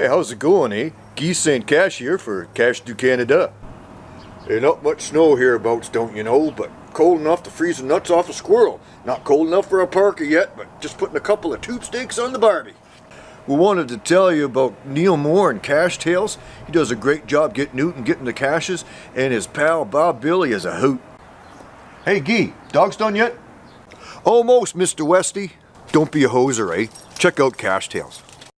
Hey, how's it going, eh? Guy St. Cash here for Cash du Canada. Ain't not much snow hereabouts, don't you know, but cold enough to freeze the nuts off a squirrel. Not cold enough for a parka yet, but just putting a couple of tube steaks on the barbie. We wanted to tell you about Neil Moore and Cash Tales. He does a great job getting out and getting the caches, and his pal Bob Billy is a hoot. Hey, Gee, dog's done yet? Almost, Mr. Westy. Don't be a hoser, eh? Check out Cash Tales.